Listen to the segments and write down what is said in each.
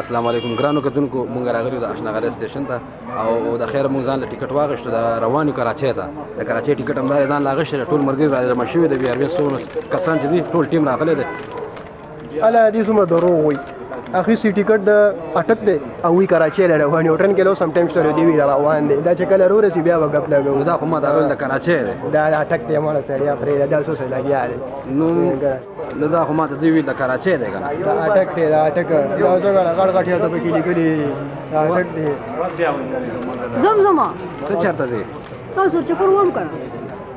السلام علیکم ګرانو کتونکو مونږ راغلو د اشناغره سټیشن ته او د خیر مونږ ځان له ټیکټ واغښتو د روانو کراچۍ ته د کراچۍ ټیکټ هم ځان لاغښت ټول مرګي را جمع شوی د بیا 200 کسان چې دي ټول ټیم راغلی دی الا دې څومره دروغ وایي اخی سی ټیکټ د اٹک دی او وی کراچي لره روان یو ټرن کلو سم ټایمز تر دی وی روان دی دا چې کله رو رسی بیا وګپ لګو دا خو ما دا ویل د کراچي دی دا اٹک دی مړه سړیا پرې دا څه څه لګیا دی نو دا خو ما ته دی ویل د کراچي دی دا اٹک دی دا اٹک دا څنګه غړ غړ ته پکې لګلی دا اٹک دی زم زم ته چرته دی تاسو چکر ووم کړه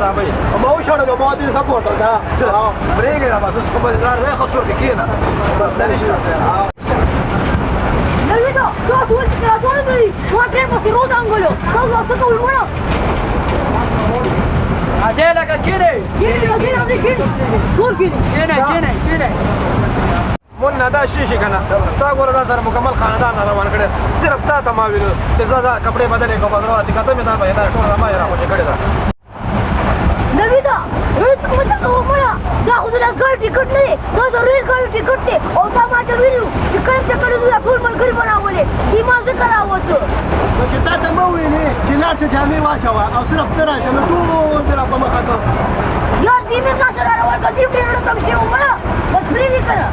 دا وای ما و شړل ما دې سپورټ دا بریګه دا بس کوم ځای نه خسر دي کینه بس دا نشي Nelvito, todas vueltas que la torre y no atremos y ruta ángulo. Todos nosotros el muro. Allá la que quiere. ¿Quiere? ¿Lo quiere? ¿Dónde quiere? ¿Por quiere? ¿Quiere? ¿Quiere? ¿Quiere? مون نه دا شي شي کنه تا ګوره دا سره مکمل خاندان روان کړي صرف تا ته ما ویلو چې زه دا کپڑے بدلې کوم درو اتي کته مې دا پیدا ټول ما یې راوځي کړي دا ګړټي ګټ نه دی دا ضروري ګړټي ګټ دی او دا ما ته ویلو چې کله چې کله دوی ټول ملګري به راولې دی ما ځکه راووتو نو چې تا ته مه ویلې چې لاړ شه جامې واچوه او صرف ته راشه نو ټول دې را په مخه کړم یار دې مې تاسو را روان کړه دې ډېر کم شي عمره بس پرې دې کړه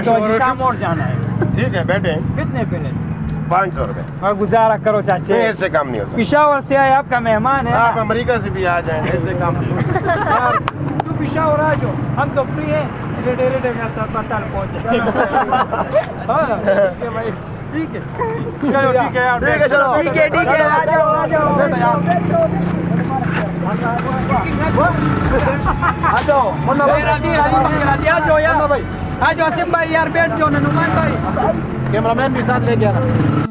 मोड़ तो जाना है ठीक है बैठे कितने पहले पाँच सौ रूपए गुजारा करो चाचे ऐसे काम नहीं होता पिशावर से आए आपका मेहमान है आप अमेरिका से भी आ जाए ऐसे काम नहीं तू पिशावर आ जाओ हम तो फ्री है ठीक रेडे तो पहुँच हाँ, ठीक है ठीक है यार ठीक है चलो ठीक है ठीक है आ जाओ आ जाओ आ जाओ मुन्ना भाई आ जाओ यार भाई हाँ असीम भाई यार बैठ जाओ हनुमान भाई कैमरामैन भी साथ ले गया